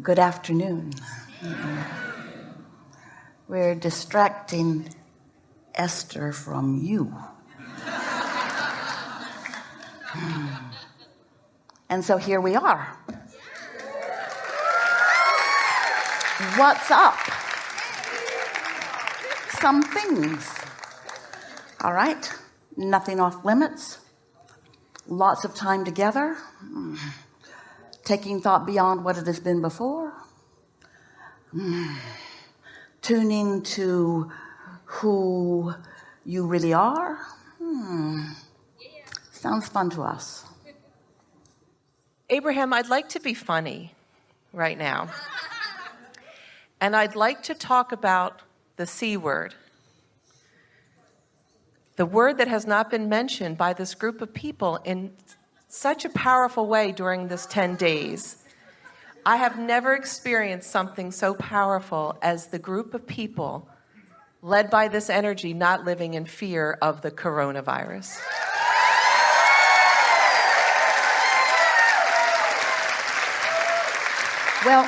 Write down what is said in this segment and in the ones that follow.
good afternoon. We're distracting Esther from you. And so here we are. What's up? Some things. All right. Nothing off limits. Lots of time together hmm. Taking thought beyond what it has been before. Tuning to who you really are. Hmm. sounds fun to us. Abraham I'd like to be funny right now. And I'd like to talk about the C word. The word that has not been mentioned by this group of people in such a powerful way during this 10 days. I have never experienced something so powerful as the group of people led by this energy not living in fear of the coronavirus. Well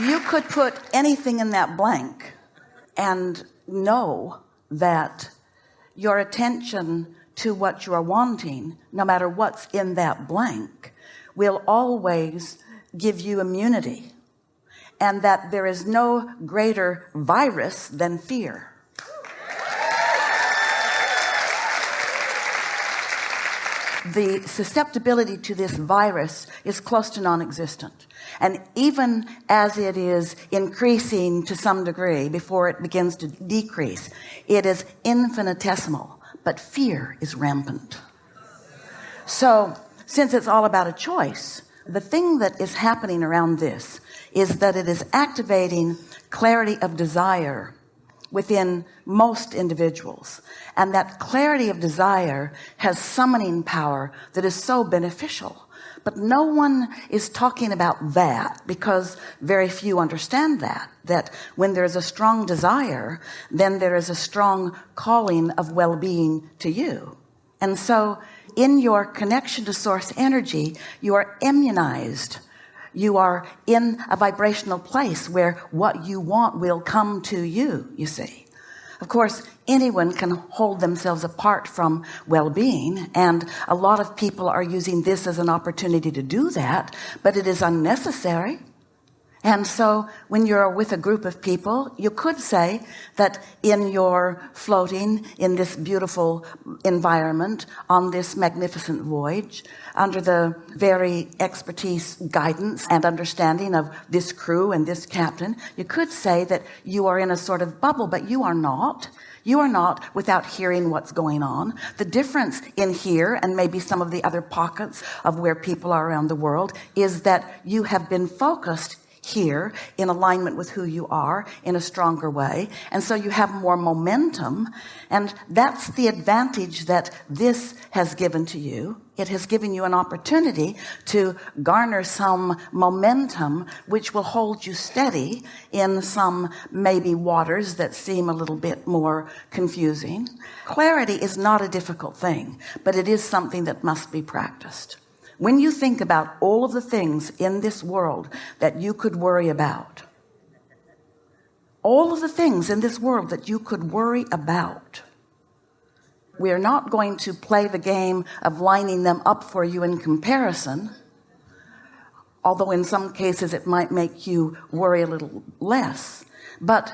you could put anything in that blank and know that your attention to what you are wanting no matter what's in that blank will always give you immunity and that there is no greater virus than fear. The susceptibility to this virus is close to non-existent and even as it is increasing to some degree before it begins to decrease it is infinitesimal but fear is rampant. So since it's all about a choice the thing that is happening around this is that it is activating clarity of desire within most individuals. And that clarity of desire has summoning power that is so beneficial but no one is talking about that because very few understand that that when there's a strong desire then there is a strong calling of well-being to you. And so in your connection to source energy you are immunized. You are in a vibrational place where what you want will come to you you see of course anyone can hold themselves apart from well-being and a lot of people are using this as an opportunity to do that but it is unnecessary and so when you're with a group of people you could say that in your floating in this beautiful environment on this magnificent voyage under the very expertise guidance and understanding of this crew and this captain you could say that you are in a sort of bubble but you are not. You are not without hearing what's going on. The difference in here and maybe some of the other pockets of where people are around the world is that you have been focused here in alignment with who you are in a stronger way. And so you have more momentum. And that's the advantage that this has given to you. It has given you an opportunity to garner some momentum which will hold you steady in some maybe waters that seem a little bit more confusing. Clarity is not a difficult thing but it is something that must be practiced when you think about all of the things in this world that you could worry about all of the things in this world that you could worry about we are not going to play the game of lining them up for you in comparison although in some cases it might make you worry a little less. But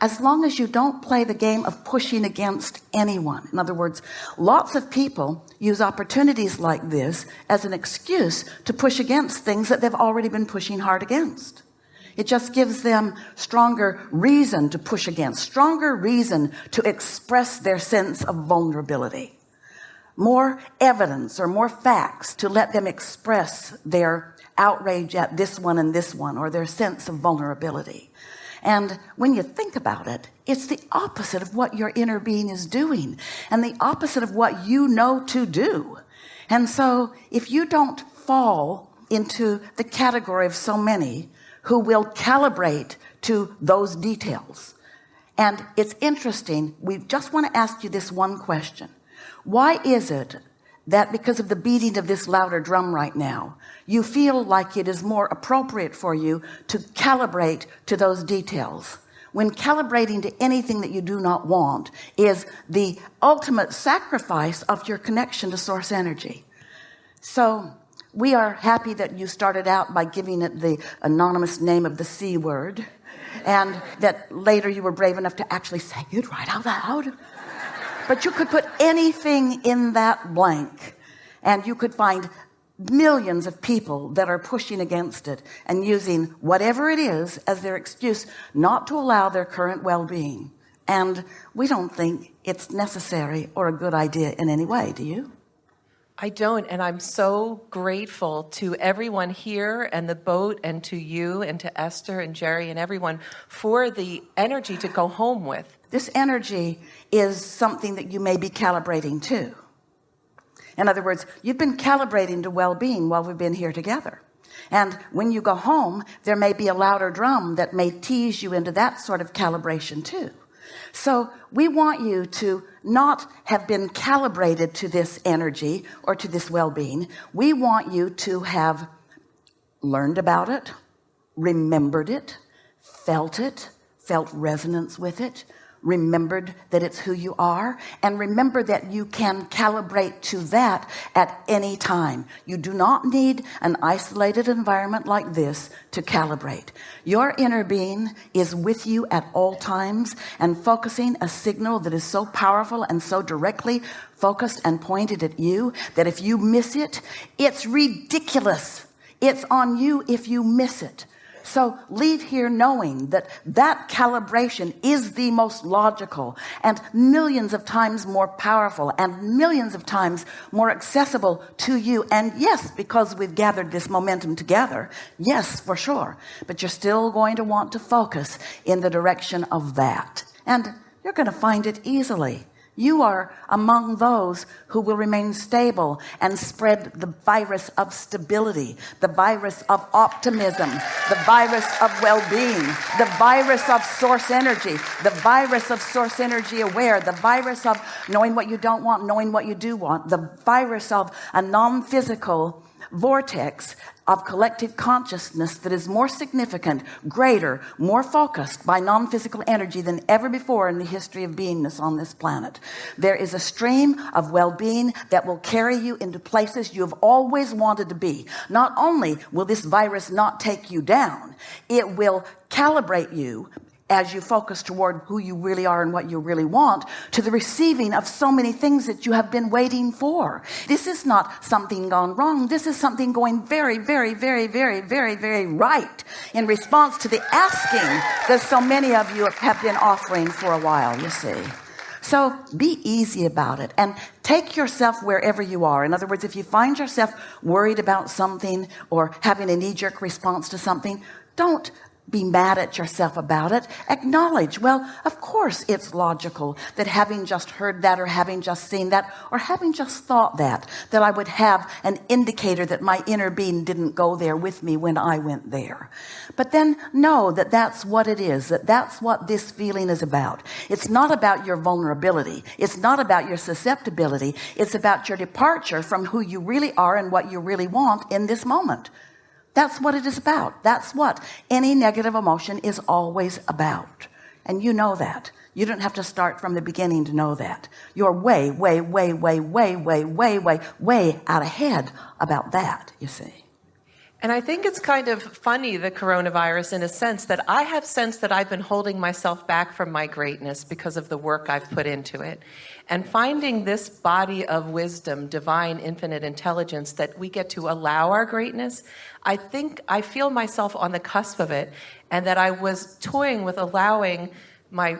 as long as you don't play the game of pushing against anyone. In other words lots of people use opportunities like this as an excuse to push against things that they've already been pushing hard against. It just gives them stronger reason to push against stronger reason to express their sense of vulnerability. More evidence or more facts to let them express their outrage at this one and this one or their sense of vulnerability and when you think about it it's the opposite of what your inner being is doing and the opposite of what you know to do. And so if you don't fall into the category of so many who will calibrate to those details. And it's interesting we just want to ask you this one question. Why is it that because of the beating of this louder drum right now you feel like it is more appropriate for you to calibrate to those details. When calibrating to anything that you do not want is the ultimate sacrifice of your connection to source energy. So we are happy that you started out by giving it the anonymous name of the C word and that later you were brave enough to actually say it right out loud but you could put anything in that blank and you could find millions of people that are pushing against it and using whatever it is as their excuse not to allow their current well-being. And we don't think it's necessary or a good idea in any way do you I don't and I'm so grateful to everyone here and the boat and to you and to Esther and Jerry and everyone for the energy to go home with. This energy is something that you may be calibrating to. In other words you've been calibrating to well-being while we've been here together. And when you go home there may be a louder drum that may tease you into that sort of calibration too so we want you to not have been calibrated to this energy or to this well-being. We want you to have learned about it remembered it felt it felt resonance with it remembered that it's who you are and remember that you can calibrate to that at any time. You do not need an isolated environment like this to calibrate. Your inner being is with you at all times and focusing a signal that is so powerful and so directly focused and pointed at you that if you miss it it's ridiculous. It's on you if you miss it so leave here knowing that that calibration is the most logical and millions of times more powerful and millions of times more accessible to you. And yes because we've gathered this momentum together yes for sure. But you're still going to want to focus in the direction of that. And you're going to find it easily you are among those who will remain stable and spread the virus of stability the virus of optimism the virus of well-being the virus of source energy the virus of source energy aware the virus of knowing what you don't want knowing what you do want the virus of a non-physical vortex of collective consciousness that is more significant greater more focused by non-physical energy than ever before in the history of beingness on this planet. There is a stream of well-being that will carry you into places you have always wanted to be. Not only will this virus not take you down it will calibrate you as you focus toward who you really are and what you really want to the receiving of so many things that you have been waiting for. This is not something gone wrong. This is something going very very very very very very right in response to the asking that so many of you have been offering for a while you see. So be easy about it and take yourself wherever you are. In other words if you find yourself worried about something or having a knee-jerk response to something don't be mad at yourself about it acknowledge well of course it's logical that having just heard that or having just seen that or having just thought that that I would have an indicator that my inner being didn't go there with me when I went there. But then know that that's what it is that that's what this feeling is about. It's not about your vulnerability. It's not about your susceptibility. It's about your departure from who you really are and what you really want in this moment that's what it is about. That's what any negative emotion is always about. And you know that. You don't have to start from the beginning to know that. You're way way way way way way way way way out ahead about that you see and I think it's kind of funny, the coronavirus, in a sense that I have sensed that I've been holding myself back from my greatness because of the work I've put into it. And finding this body of wisdom, divine, infinite intelligence that we get to allow our greatness, I think I feel myself on the cusp of it and that I was toying with allowing my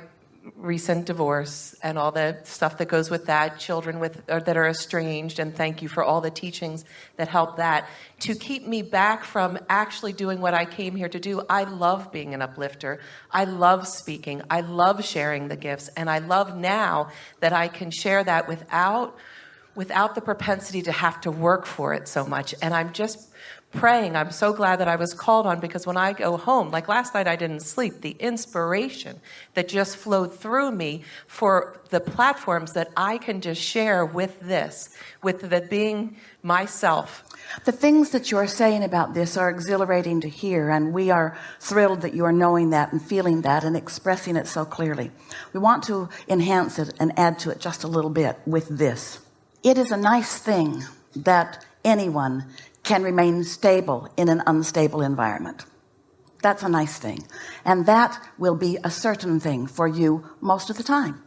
recent divorce and all the stuff that goes with that children with that are estranged and thank you for all the teachings that help that. To keep me back from actually doing what I came here to do I love being an uplifter. I love speaking. I love sharing the gifts. And I love now that I can share that without without the propensity to have to work for it so much. And I'm just praying. I'm so glad that I was called on because when I go home, like last night, I didn't sleep. The inspiration that just flowed through me for the platforms that I can just share with this, with the being myself. The things that you're saying about this are exhilarating to hear, and we are thrilled that you are knowing that and feeling that and expressing it so clearly. We want to enhance it and add to it just a little bit with this. It is a nice thing that anyone can remain stable in an unstable environment. That's a nice thing. And that will be a certain thing for you most of the time.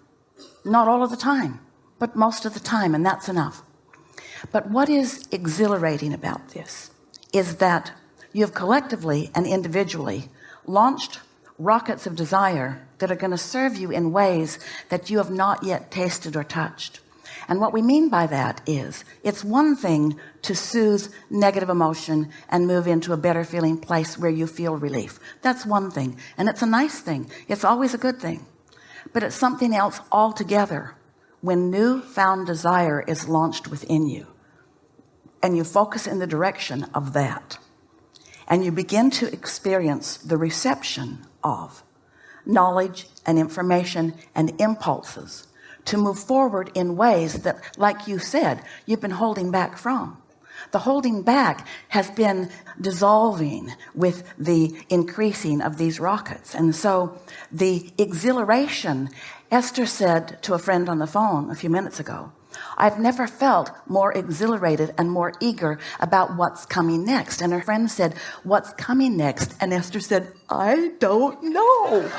Not all of the time, but most of the time, and that's enough. But what is exhilarating about this is that you have collectively and individually launched rockets of desire that are going to serve you in ways that you have not yet tasted or touched. And what we mean by that is it's one thing to soothe negative emotion and move into a better feeling place where you feel relief. That's one thing. And it's a nice thing. It's always a good thing, but it's something else altogether when new found desire is launched within you and you focus in the direction of that and you begin to experience the reception of knowledge and information and impulses to move forward in ways that like you said you've been holding back from. The holding back has been dissolving with the increasing of these rockets. And so the exhilaration Esther said to a friend on the phone a few minutes ago I've never felt more exhilarated and more eager about what's coming next. And her friend said what's coming next? And Esther said I don't know.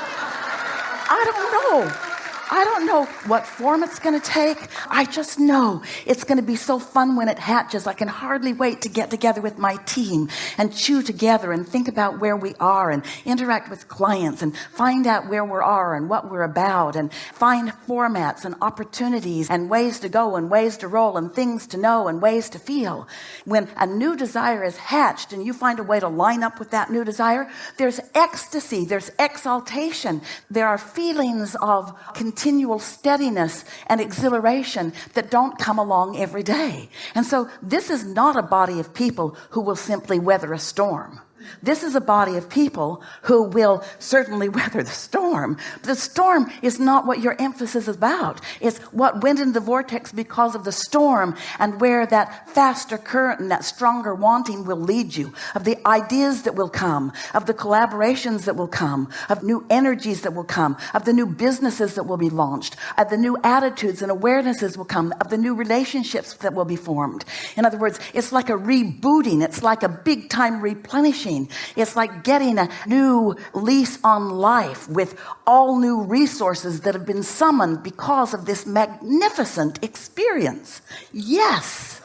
I don't know I don't know what form it's going to take. I just know it's going to be so fun when it hatches. I can hardly wait to get together with my team and chew together and think about where we are and interact with clients and find out where we are and what we're about and find formats and opportunities and ways to go and ways to roll and things to know and ways to feel. When a new desire is hatched and you find a way to line up with that new desire there's ecstasy there's exaltation. There are feelings of continual steadiness and exhilaration that don't come along every day. And so this is not a body of people who will simply weather a storm this is a body of people who will certainly weather the storm. The storm is not what your emphasis is about. It's what went in the vortex because of the storm and where that faster current and that stronger wanting will lead you of the ideas that will come of the collaborations that will come of new energies that will come of the new businesses that will be launched of the new attitudes and awarenesses will come of the new relationships that will be formed. In other words it's like a rebooting. It's like a big time replenishing it's like getting a new lease on life with all new resources that have been summoned because of this magnificent experience yes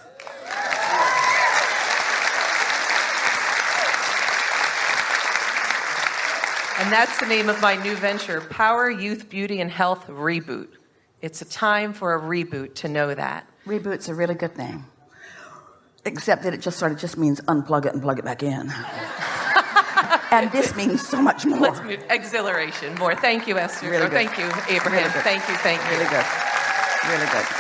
And that's the name of my new venture, Power Youth Beauty and Health Reboot. It's a time for a reboot to know that. Reboot's a really good name except that it just sort of just means unplug it and plug it back in. And this means so much more. Let's move, exhilaration more. Thank you Esther. Really thank you Abraham. Really thank you thank you. Really good. Really good